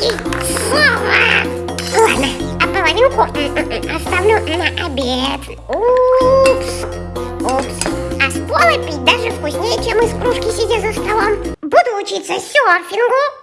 яйцо. Ладно, а половинку оставлю на обед. Упс, упс. А с пола пить даже вкуснее, чем из кружки, сидя за столом. Буду учиться серфингу.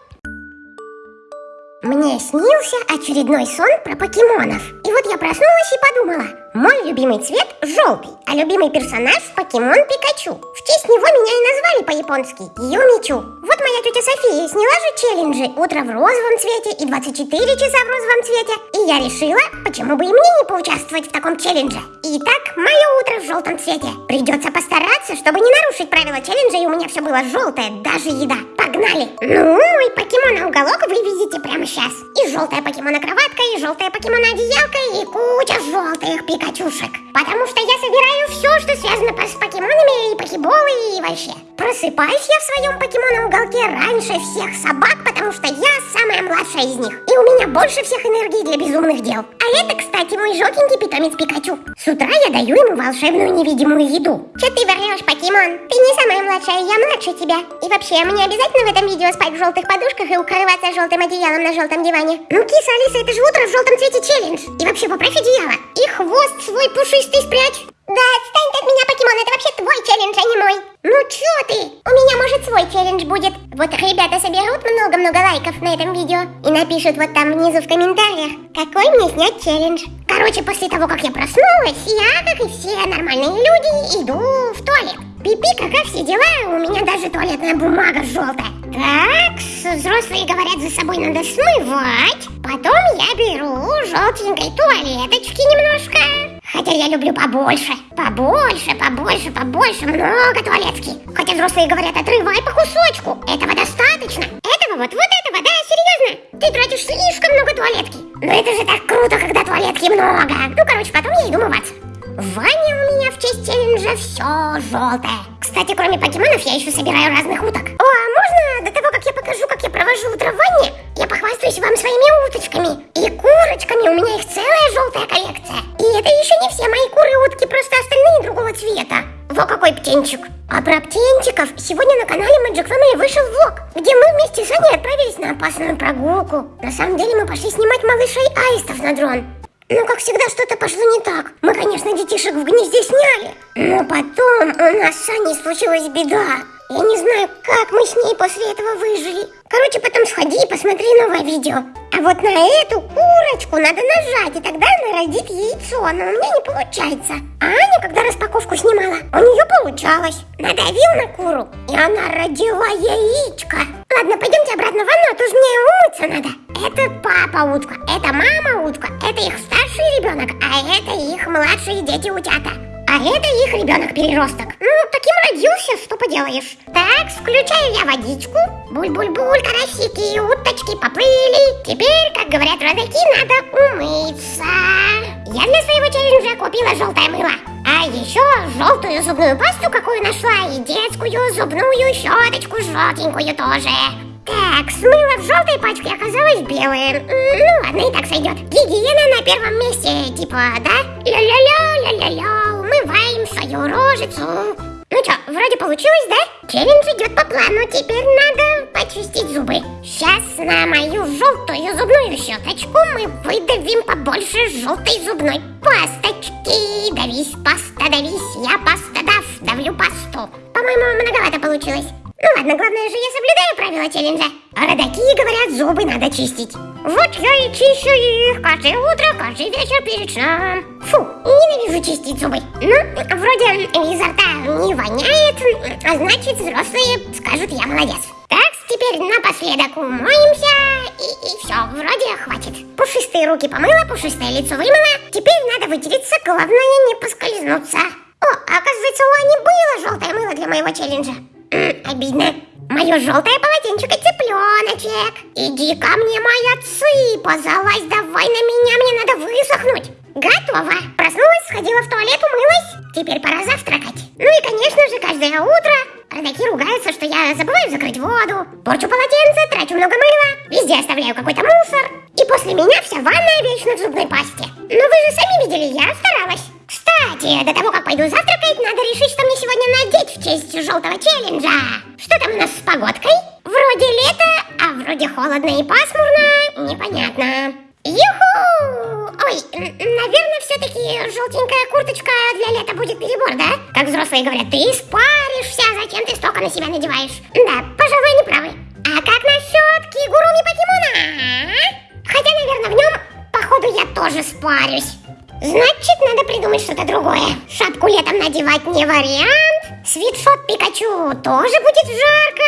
Мне снился очередной сон про покемонов. И вот я проснулась и подумала, мой любимый цвет желтый, а любимый персонаж покемон Пикачу. В честь него меня и назвали по-японски Юмичу. Вот моя тетя София сняла же челленджи «Утро в розовом цвете» и «24 часа в розовом цвете». И я решила, почему бы и мне не поучаствовать в таком челлендже. Итак, мое утро в желтом цвете. Придется постараться, чтобы не нарушить правила челленджа, и у меня все было желтое, даже еда. Погнали! Ну, мой покемон уголок вы видите прямо сейчас. И желтая покемона кроватка, и желтая покемона одеялка, и куча желтых пикачушек. Потому что я собираю все, что связано с покемонами, и покеболы, и вообще. Просыпаюсь я в своем покемонном уголке раньше всех собак, потому что я самая младшая из них. И у меня больше всех энергии для безумных дел. А это, кстати, мой желтенький питомец Пикачу. С утра я даю ему волшебную невидимую еду. Че ты врешь, покемон? Ты не самая младшая, я младше тебя. И вообще, мне обязательно в этом видео спать в желтых подушках и укрываться желтым одеялом на желтом диване? Ну, киса Алиса, это же утро в желтом цвете челлендж. И вообще, поправь одеяло. И хвост свой пушистый спрячь. Да отстань от меня, покемон, это вообще твой челлендж, а не мой. Ну чё ты? У меня, может, свой челлендж будет. Вот ребята соберут много-много лайков на этом видео и напишут вот там внизу в комментариях, какой мне снять челлендж. Короче, после того, как я проснулась, я, как и все нормальные люди, иду в туалет. Пипи, какая все дела, у меня даже туалетная бумага желтая. Так, взрослые говорят, за собой надо смывать. Потом я беру желтенькой туалеточки немножко. Хотя я люблю побольше. Побольше, побольше, побольше, много туалетки. Хотя взрослые говорят, отрывай по кусочку. Этого достаточно. Этого вот, вот этого, да, серьезно? Ты тратишь слишком много туалетки. Но это же так круто, когда туалетки много. Ну, короче, потом я иду мываться. В ванне у меня в честь челленджа все желтое. Кстати, кроме покемонов, я еще собираю разных уток. О, а можно до того, как я покажу, как я провожу утро в ванне, я похвастаюсь вам своими уточками и курочками. У меня их целая желтая коллекция. И это еще не все мои куры и утки, просто остальные другого цвета. Во какой птенчик. А про птенчиков сегодня на канале Magic Family вышел влог, где мы вместе с Аней отправились на опасную прогулку. На самом деле мы пошли снимать малышей аистов на дрон. Но, как всегда, что-то пошло не так. Мы, конечно, детишек в гнезде сняли. Но потом у нас с Аней случилась беда. Я не знаю, как мы с ней после этого выжили. Короче, потом сходи и посмотри новое видео. А вот на эту курочку надо нажать, и тогда она родит яйцо, но у меня не получается. А Аня, когда распаковку снимала, у нее получалось. Надавил на куру, и она родила яичко. Ладно, пойдемте обратно в ванну, а то же мне умыться надо. Это папа утка, это мама утка, это их старший ребенок, а это их младшие дети утята. А это их ребенок-переросток. Ну, таким родился, что поделаешь. Так, включаю я водичку. Буль-буль-буль, карасики и уточки поплыли. Теперь, как говорят родаки, надо умыться. Я для своего челленджа купила желтое мыло. А еще желтую зубную пасту, какую нашла, и детскую зубную щеточку желтенькую тоже. Так, смыло в желтой пачке оказалось белое. Ну ладно, и так сойдет. Гигиена на первом месте, типа, да? Ля-ля-ля, ля-ля-ля, умываем свою рожицу. Ну что, вроде получилось, да? Челлендж идет по плану, теперь надо почистить зубы. Сейчас на мою желтую зубную щеточку мы выдавим побольше желтой зубной пасточки. Давись, паста, давись, я паста дав, давлю пасту. По-моему, многовато получилось. Ну ладно, главное же я соблюдаю правила челленджа. Родаки говорят, зубы надо чистить. Вот я и чищу их каждое утро, каждый вечер перед сном. Фу, ненавижу чистить зубы. Ну, вроде изо рта не воняет, а значит взрослые скажут, я молодец. Так, теперь напоследок умоемся, и, и все, вроде хватит. Пушистые руки помыла, пушистое лицо вымыла. Теперь надо вытереться, главное не поскользнуться. О, оказывается, у Ани было желтое мыло для моего челленджа. Обидно. Мое желтое полотенчико цыпленочек. Иди ко мне, моя цыпа, залазь давай на меня, мне надо высохнуть. Готово. Проснулась, сходила в туалет, умылась. Теперь пора завтракать. Ну и, конечно же, каждое утро родаки ругаются, что я забываю закрыть воду, порчу полотенце, трачу много мыла, везде оставляю какой-то мусор. Кстати, до того, как пойду завтракать, надо решить, что мне сегодня надеть в честь желтого челленджа. Что там у нас с погодкой? Вроде лето, а вроде холодно и пасмурно. непонятно. Юху! Ой, наверное, все-таки желтенькая курточка для лета будет перебор, да? Как взрослые говорят, ты испаришься, зачем ты столько на себя надеваешь? Да, пожалуй, они правы. А как насчет кигуруми покемона? Хотя, наверное, в нем, походу, я тоже спарюсь. Значит, надо придумать что-то другое. Шапку летом надевать не вариант. Свитшот Пикачу тоже будет жарко.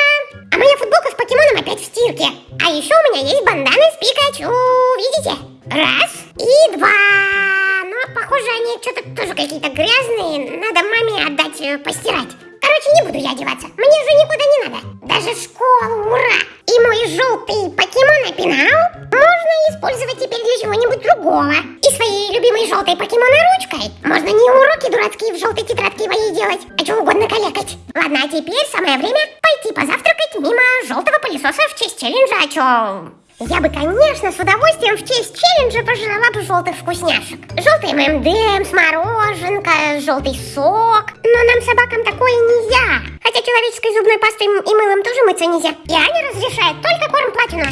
А моя футболка с покемоном опять в стирке. А еще у меня есть бандана с Пикачу. Видите? Раз и два. Но, похоже, они что-то тоже какие-то грязные. Надо маме отдать э, постирать. Короче, не буду я одеваться. Мне же никуда не надо. Даже школу, ура! И мой желтый покемон опинал можно использовать теперь для чего-нибудь другого. И своей любимой желтой покемона ручкой можно не уроки дурацкие в желтой тетрадке моей делать, а что угодно калекать. Ладно, а теперь самое время пойти позавтракать мимо желтого пылесоса в честь челленджа, а чё? Я бы, конечно, с удовольствием в честь челленджа пожрала бы желтых вкусняшек. Желтый ММДМС, мороженка, желтый сок. Но нам, собакам, такое нельзя. Хотя человеческой зубной пастой и мылом тоже мыться нельзя. И Аня разрешает только корм платина.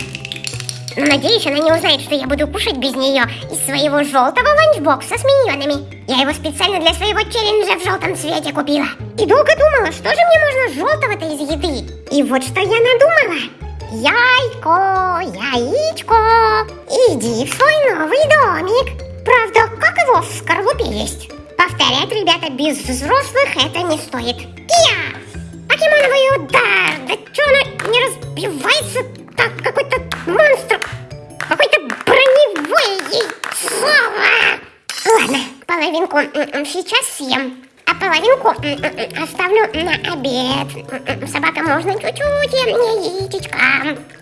Но надеюсь, она не узнает, что я буду кушать без нее из своего желтого ланчбокса с миньонами. Я его специально для своего челленджа в желтом цвете купила. И долго думала, что же мне можно желтого-то из еды. И вот что я надумала. Яйко, яичко, иди в свой новый домик. Правда, как его в скорлупе есть? Повторять, ребята, без взрослых это не стоит. Кия! Покемоновый удар! Да что оно не разбивается так? Какой-то монстр! Какой-то броневой яйцо! Ладно, половинку сейчас съем половинку оставлю на обед. Собака можно чуть-чуть, яичечка.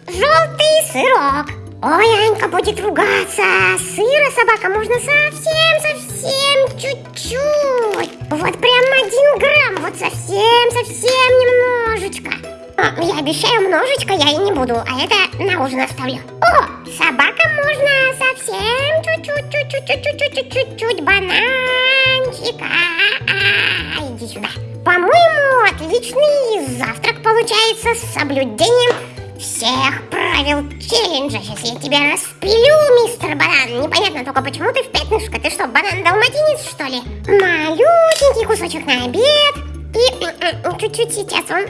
Желтый сырок. Ой, Анька будет ругаться. Сыра собака можно совсем-совсем чуть-чуть. Вот прям один грамм, вот совсем-совсем немножечко. О, я обещаю, множечко я и не буду, а это на ужин оставлю. О, собака можно совсем чуть-чуть-чуть-чуть-чуть-чуть-чуть бананчика. Иди сюда. По-моему, отличный завтрак получается с соблюдением всех правил челленджа. Сейчас я тебя распилю, мистер Банан. Непонятно только, почему ты в пятнышко. Ты что, банан-далматинец, что ли? Малюсенький кусочек на обед. И чуть-чуть сейчас он...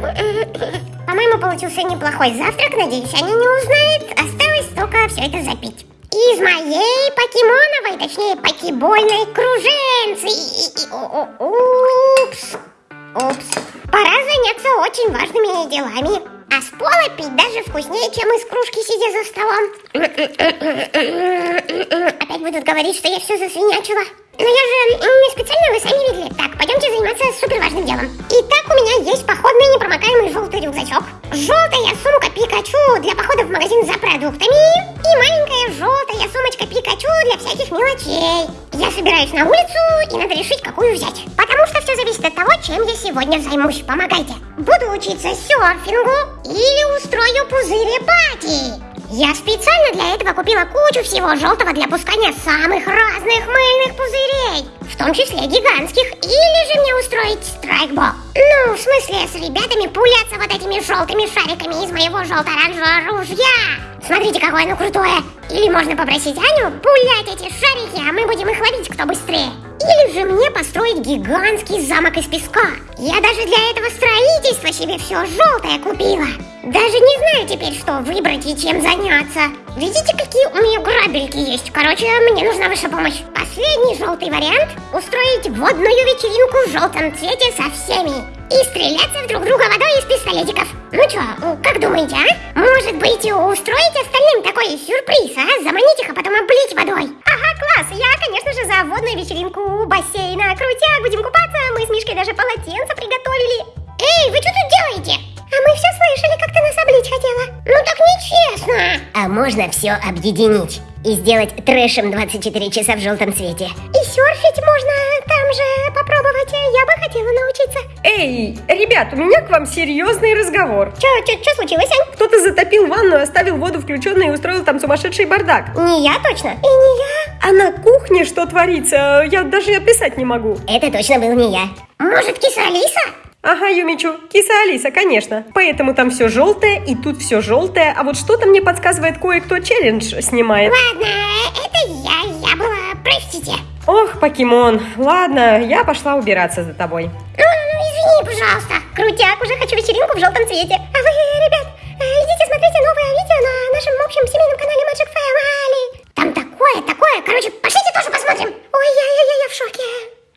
По-моему, получился неплохой завтрак. Надеюсь, они не узнают. Осталось только все это запить из моей покемоновой, точнее покебольной круженцы. Упс, упс. Пора заняться очень важными делами. А с пола пить даже вкуснее, чем из кружки, сидя за столом. Опять будут говорить, что я все засвинячила. Но я же не специально, вы сами заниматься супер важным делом. Итак, у меня есть походный непромокаемый желтый рюкзачок. Желтая сумка Пикачу для похода в магазин за продуктами. И маленькая желтая сумочка Пикачу для всяких мелочей. Я собираюсь на улицу и надо решить, какую взять. Потому что все зависит от того, чем я сегодня займусь. Помогайте. Буду учиться серфингу или устрою пузыри пати. Я специально для этого купила кучу всего желтого для пускания самых разных мыльных пузырей, в том числе гигантских, или же мне устроить страйкбол. Ну, в смысле, с ребятами пуляться вот этими желтыми шариками из моего желто-оранжевого ружья. Смотрите, какое оно крутое. Или можно попросить Аню пулять эти шарики, а мы будем их ловить, кто быстрее. Или же мне построить гигантский замок из песка. Я даже для этого строительства себе все желтое купила. Даже не знаю теперь, что выбрать и чем заняться. Видите, какие у меня грабельки есть? Короче, мне нужна ваша помощь. Последний желтый вариант – устроить водную вечеринку в желтом цвете со всеми. И стреляться друг друга водой из пистолетиков. Ну чё, как думаете, а? Может быть, устроить остальным такой сюрприз, а? Заманить их, а потом облить водой. Ага, класс. Я, конечно же, за водную вечеринку у бассейна. Крутяк, будем купаться. Мы с Мишкой даже полотенце приготовили. Эй, вы что тут делаете? А мы все слышали, как ты облить хотела. Ну так нечестно. А можно все объединить и сделать трэшем 24 часа в желтом цвете. И серфить можно там же попробовать. Я бы хотела научиться. Эй, ребят, у меня к вам серьезный разговор. Че, че, че случилось, Ань? Кто-то затопил ванну, оставил воду включенной и устроил там сумасшедший бардак. Не я точно. И не я. А на кухне что творится, я даже описать не могу. Это точно был не я. Может, киса Алиса? Ага, Юмичу, киса Алиса, конечно. Поэтому там все желтое и тут все желтое. А вот что-то мне подсказывает кое-кто челлендж снимает. Ладно, это я, я была, простите. Ох, покемон, ладно, я пошла убираться за тобой. Ну, ну извини, пожалуйста. Крутяк, уже хочу вечеринку в желтом цвете. А вы, ребят, э, идите смотрите новое видео на нашем общем семейном канале Magic Family. Там такое, такое, короче, пошли